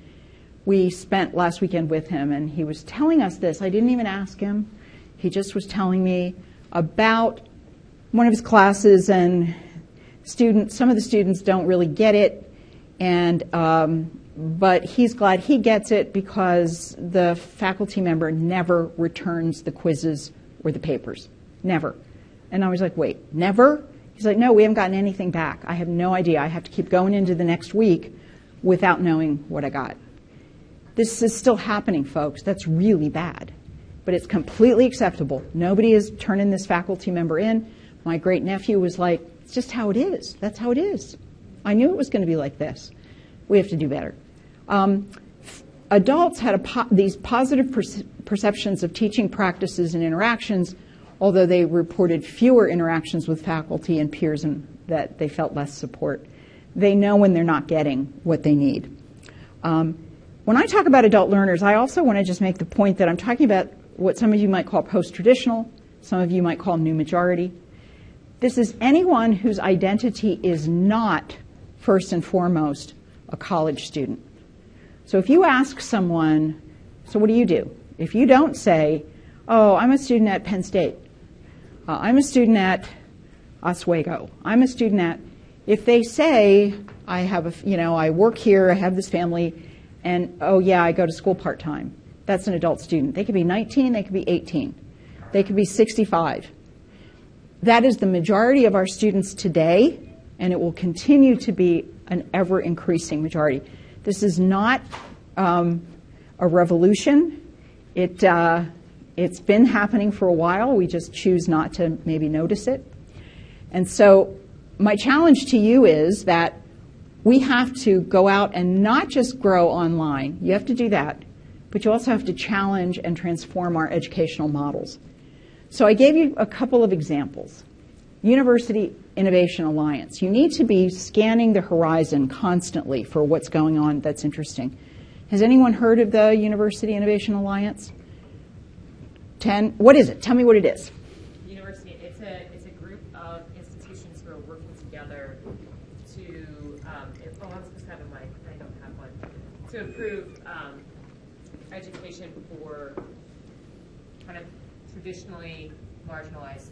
We spent last weekend with him, and he was telling us this. I didn't even ask him. He just was telling me about one of his classes, and students. Some of the students don't really get it, and um, but he's glad he gets it because the faculty member never returns the quizzes or the papers. Never. And I was like, wait, never? He's like, no, we haven't gotten anything back. I have no idea. I have to keep going into the next week without knowing what I got. This is still happening, folks. That's really bad. But it's completely acceptable. Nobody is turning this faculty member in. My great nephew was like, it's just how it is. That's how it is. I knew it was going to be like this. We have to do better. Um, adults had po- these positive per- perceptions of teaching practices and interactions, although they reported fewer interactions with faculty and peers and that they felt less support. They know when they're not getting what they need. Um, when I talk about adult learners, I also want to just make the point that I'm talking about what some of you might call post traditional, some of you might call new majority. This is anyone whose identity is not, first and foremost, a college student. So if you ask someone, so what do you do? If you don't say, oh, I'm a student at Penn State, uh, I'm a student at Oswego, I'm a student at, if they say, I have a, you know, I work here, I have this family, and oh yeah, I go to school part time. That's an adult student. They could be 19, they could be 18, they could be 65. That is the majority of our students today, and it will continue to be an ever increasing majority. This is not um, a revolution. It, uh, it's been happening for a while. We just choose not to maybe notice it. And so, my challenge to you is that we have to go out and not just grow online. You have to do that, but you also have to challenge and transform our educational models. So I gave you a couple of examples. University Innovation Alliance. You need to be scanning the horizon constantly for what's going on that's interesting. Has anyone heard of the University Innovation Alliance? 10. What is it? Tell me what it is. University, it's a, it's a group of institutions who are working together to, um, oh, I'm supposed to mic, I don't have one, to improve um, education for kind of traditionally marginalized.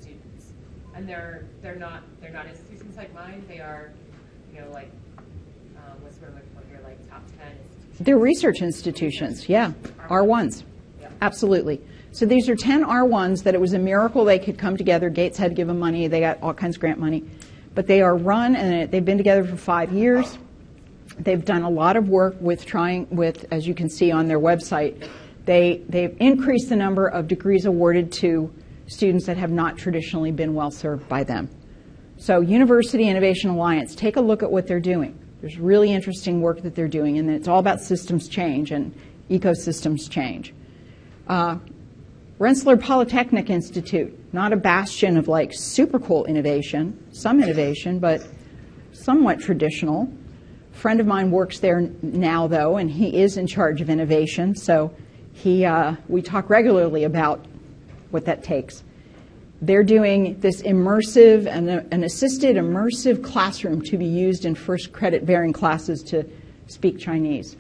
And they're, they're not, they're not institutions like mine, they are, you know, like, um, what's word I'm looking for here, like top 10 institutions. They're research institutions, yeah, R1s. Yep. Absolutely. So these are 10 R1s that it was a miracle they could come together. Gates had to give them money. They got all kinds of grant money. But they are run and they've been together for five years. They've done a lot of work with trying with, as you can see on their website, they, they've increased the number of degrees awarded to students that have not traditionally been well served by them. So University Innovation Alliance, take a look at what they're doing. There's really interesting work that they're doing, and it's all about systems change and ecosystems change. Uh, Rensselaer Polytechnic Institute, not a bastion of like super cool innovation, some innovation, but somewhat traditional. A friend of mine works there now, though, and he is in charge of innovation. So he, uh, we talk regularly about what that takes. They're doing this immersive and an assisted immersive classroom to be used in first credit bearing classes to speak Chinese.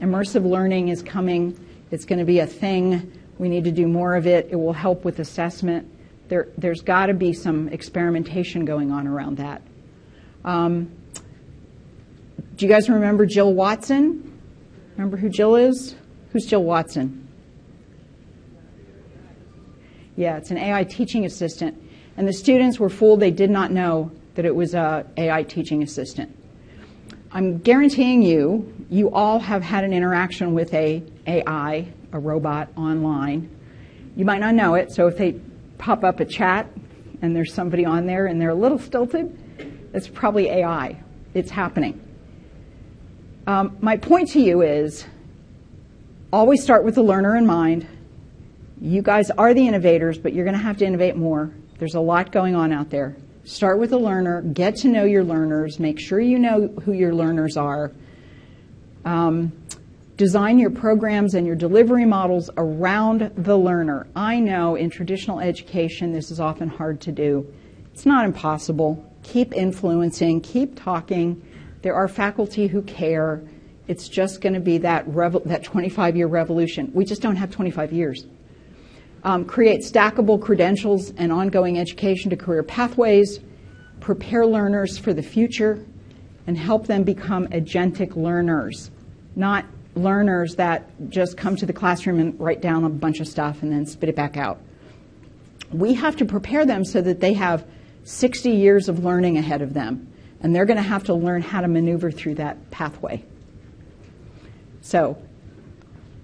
Immersive learning is coming. It's going to be a thing. We need to do more of it. It will help with assessment. There, there's got to be some experimentation going on around that. Um, do you guys remember Jill Watson? Remember who Jill is? Who's Jill Watson? Yeah, it's an AI teaching assistant. And the students were fooled. They did not know that it was a AI teaching assistant. I'm guaranteeing you, you all have had an interaction with a AI, a robot online. You might not know it, so if they pop up a chat and there's somebody on there and they're a little stilted, it's probably AI. It's happening. Um, my point to you is always start with the learner in mind you guys are the innovators, but you're going to have to innovate more. There's a lot going on out there. Start with a learner, get to know your learners, make sure you know who your learners are. Um, design your programs and your delivery models around the learner. I know in traditional education this is often hard to do. It's not impossible. Keep influencing, keep talking. There are faculty who care. It's just going to be that, that 25 year revolution. We just don't have 25 years um, create stackable credentials and ongoing education to career pathways, prepare learners for the future, and help them become agentic learners, not learners that just come to the classroom and write down a bunch of stuff and then spit it back out. We have to prepare them so that they have 60 years of learning ahead of them, and they're going to have to learn how to maneuver through that pathway. So,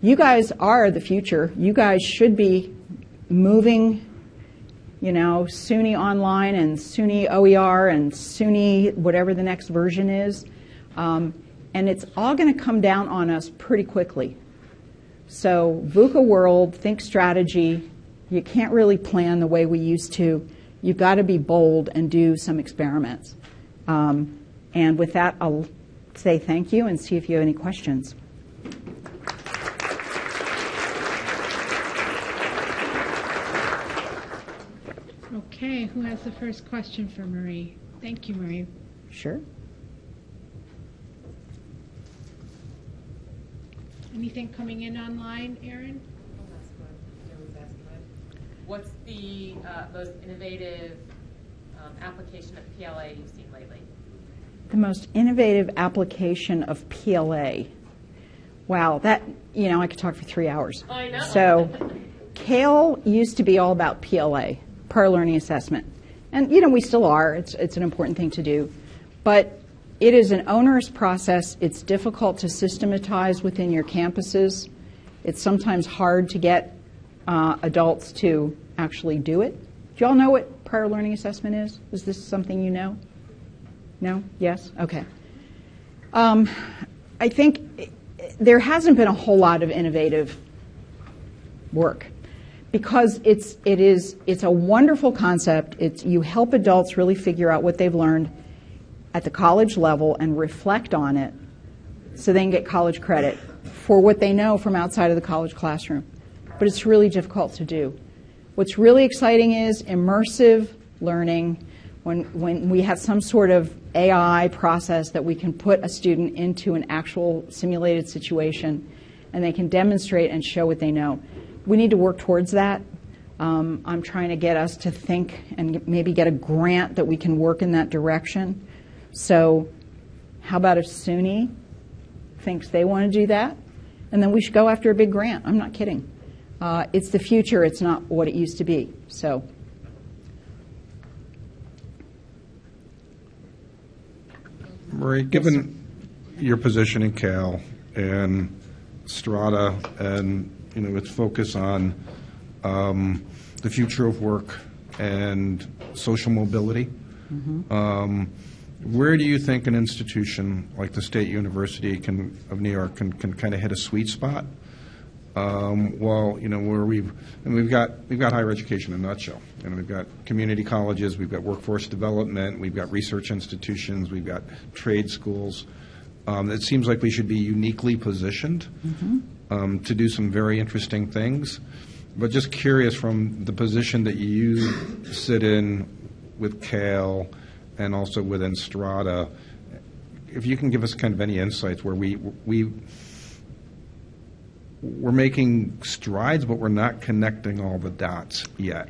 you guys are the future. You guys should be moving, you know, SUNY Online and SUNY OER and SUNY whatever the next version is. Um, and it's all going to come down on us pretty quickly. So, VUCA world, think strategy. You can't really plan the way we used to. You've got to be bold and do some experiments. Um, and with that, I'll say thank you and see if you have any questions. Okay, who has the first question for Marie? Thank you, Marie. Sure. Anything coming in online, Erin? What's the uh, most innovative um, application of PLA you've seen lately? The most innovative application of PLA. Wow, that, you know, I could talk for three hours. I know. So, CAEL used to be all about PLA prior learning assessment. And, you know, we still are. It's, it's an important thing to do. But it is an onerous process. It's difficult to systematize within your campuses. It's sometimes hard to get uh, adults to actually do it. Do you all know what prior learning assessment is? Is this something you know? No? Yes? Okay. Um, I think there hasn't been a whole lot of innovative work because it's it is it's a wonderful concept. It's you help adults really figure out what they've learned at the college level and reflect on it, so they can get college credit for what they know from outside of the college classroom. But it's really difficult to do. What's really exciting is immersive learning. When, when we have some sort of AI process that we can put a student into an actual simulated situation and they can demonstrate and show what they know we need to work towards that. Um, I'm trying to get us to think and maybe get a grant that we can work in that direction. So, how about if SUNY thinks they want to do that? And then we should go after a big grant. I'm not kidding. Uh, it's the future, it's not what it used to be. So, Marie, given your position in CAEL and Strada and, you know, its focus on um, the future of work and social mobility, um, where do you think an institution like the State University can, of New York can, can kind of hit a sweet spot? Um, well, you know, where we've, and we've got, we've got higher education in a nutshell. and we've got community colleges, we've got workforce development, we've got research institutions, we've got trade schools. Um, it seems like we should be uniquely positioned um, to do some very interesting things. But just curious from the position that you sit in with CAEL and also within Strada, if you can give us kind of any insights where we, we, we're making strides, but we're not connecting all the dots yet.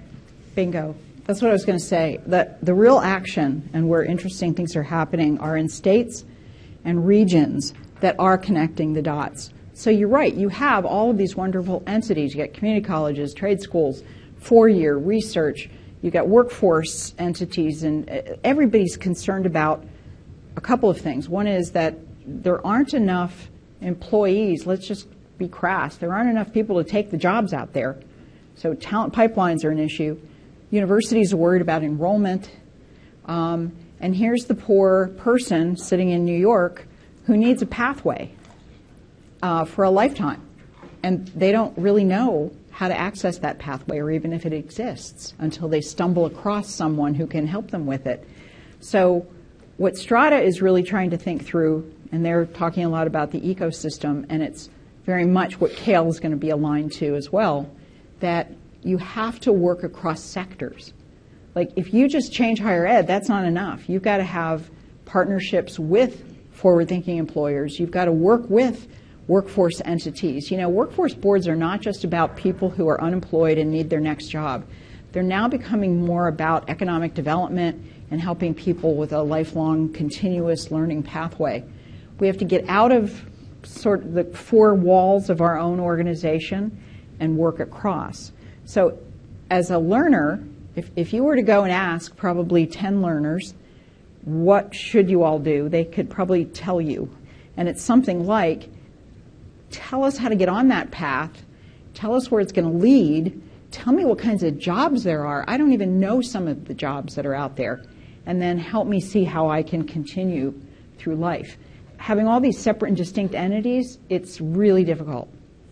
bingo. That's what I was going to say. That the real action and where interesting things are happening are in states and regions that are connecting the dots. So you're right, you have all of these wonderful entities. You got community colleges, trade schools, four year research, you got workforce entities, and uh, everybody's concerned about a couple of things. One is that there aren't enough employees, let's just be crass, there aren't enough people to take the jobs out there. So talent pipelines are an issue. Universities are worried about enrollment. Um, and here's the poor person sitting in New York who needs a pathway uh, for a lifetime. And they don't really know how to access that pathway or even if it exists until they stumble across someone who can help them with it. So, what Strada is really trying to think through, and they're talking a lot about the ecosystem, and it's very much what CAEL is going to be aligned to as well, that you have to work across sectors. Like, if you just change higher ed, that's not enough. You've got to have partnerships with forward thinking employers. You've got to work with workforce entities. You know, workforce boards are not just about people who are unemployed and need their next job. They're now becoming more about economic development and helping people with a lifelong continuous learning pathway. We have to get out of sort of the four walls of our own organization and work across. So, as a learner, if, if you were to go and ask probably 10 learners, what should you all do? They could probably tell you. And it's something like, tell us how to get on that path, tell us where it's going to lead, tell me what kinds of jobs there are. I don't even know some of the jobs that are out there. And then help me see how I can continue through life. Having all these separate and distinct entities, it's really difficult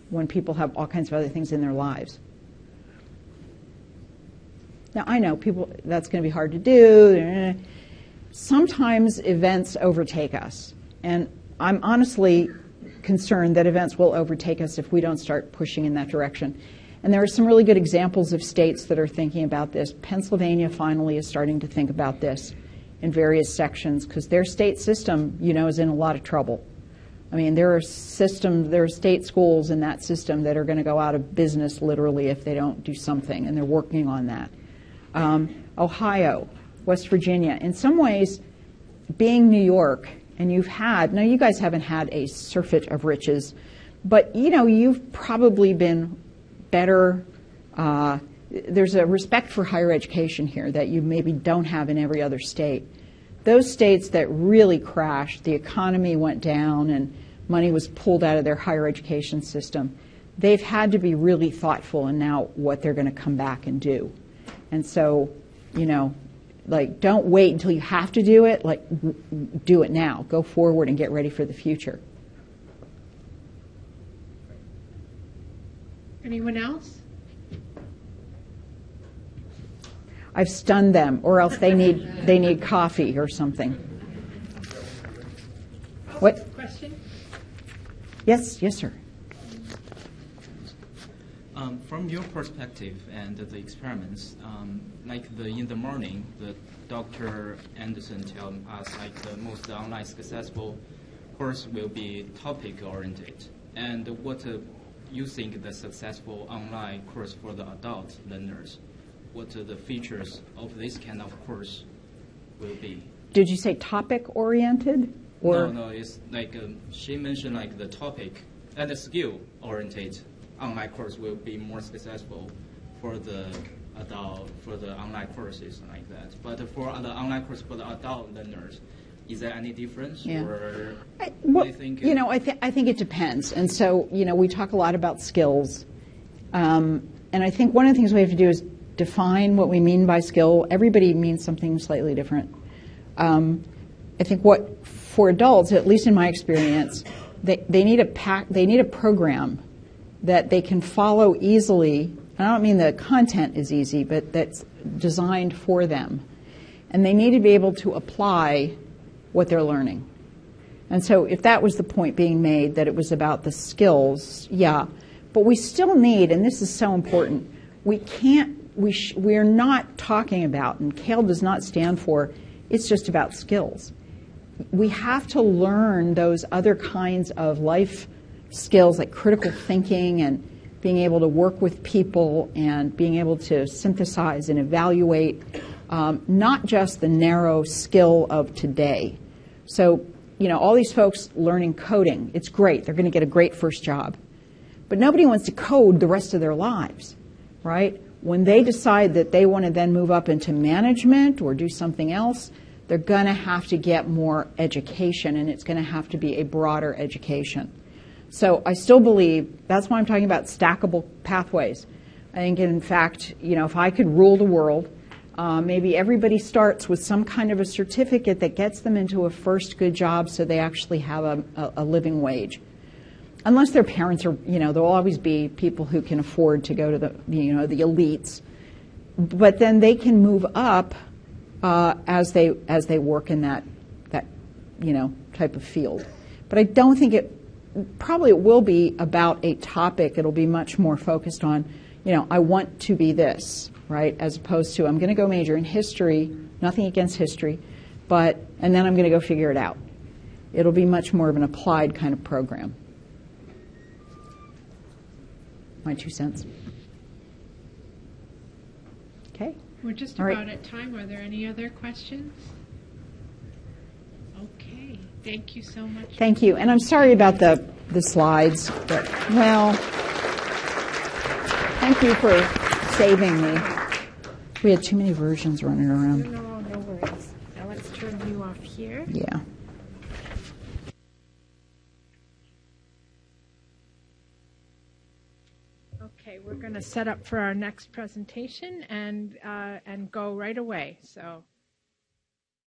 when people have all kinds of other things in their lives. Now, I know people, that's going to be hard to do. Sometimes events overtake us. And I'm honestly concerned that events will overtake us if we don't start pushing in that direction. And there are some really good examples of states that are thinking about this. Pennsylvania finally is starting to think about this in various sections because their state system, you know, is in a lot of trouble. I mean, there are systems, there are state schools in that system that are going to go out of business literally if they don't do something, and they're working on that. Um, Ohio, West Virginia, in some ways, being New York, and you've had, now you guys haven't had a surfeit of riches, but you know, you've probably been better. Uh, there's a respect for higher education here that you maybe don't have in every other state. Those states that really crashed, the economy went down and money was pulled out of their higher education system, they've had to be really thoughtful in now what they're going to come back and do. And so, you know, like don't wait until you have to do it, like do it now. Go forward and get ready for the future. Anyone else? I've stunned them, or else they need they need coffee or something. Oh, what? Question? Yes, yes, sir. Um, from your perspective and the experiments, um, like the in the morning, the Dr. Anderson tell us like the most online successful course will be topic oriented. And what uh, you think the successful online course for the adult learners? What are the features of this kind of course will be? Did you say topic oriented or no, no, it's like um, she mentioned like the topic and the skill oriented online course will be more successful for the adult, for the online courses like that. But for the online course for the adult learners, is there any difference? Yeah. Or I- do well, you think? you know, I, th- I think it depends. And so, you know, we talk a lot about skills. Um, and I think one of the things we have to do is define what we mean by skill. Everybody means something slightly different. Um, I think what, for adults, at least in my experience, they, they, need a pack, they need a program that they can follow easily. I don't mean the content is easy, but that's designed for them. And they need to be able to apply what they're learning. And so, if that was the point being made, that it was about the skills, yeah. But we still need, and this is so important, we can't, we, sh- we are not talking about, and CAEL does not stand for, it's just about skills. We have to learn those other kinds of life skills like critical thinking and being able to work with people and being able to synthesize and evaluate, um, not just the narrow skill of today. So, you know, all these folks learning coding, it's great. They're going to get a great first job. But nobody wants to code the rest of their lives, right? When they decide that they want to then move up into management or do something else, they're going to have to get more education and it's going to have to be a broader education. So I still believe that's why I'm talking about stackable pathways. I think, in fact, you know, if I could rule the world, uh, maybe everybody starts with some kind of a certificate that gets them into a first good job so they actually have a, a, a living wage. Unless their parents are, you know, there'll always be people who can afford to go to the, you know, the elites. But then they can move up uh, as they as they work in that that you know type of field. But I don't think it. Probably it will be about a topic. It'll be much more focused on, you know, I want to be this, right? As opposed to I'm going to go major in history. Nothing against history, but and then I'm going to go figure it out. It'll be much more of an applied kind of program. My two cents. Okay. We're just All right. about at time. Are there any other questions? Thank you so much. Thank you. And I'm sorry about the, the slides, but, well, thank you for saving me. We had too many versions running around. No, no worries. Now let's turn you off here. Yeah. Okay, we're going to set up for our next presentation and, uh, and go right away. So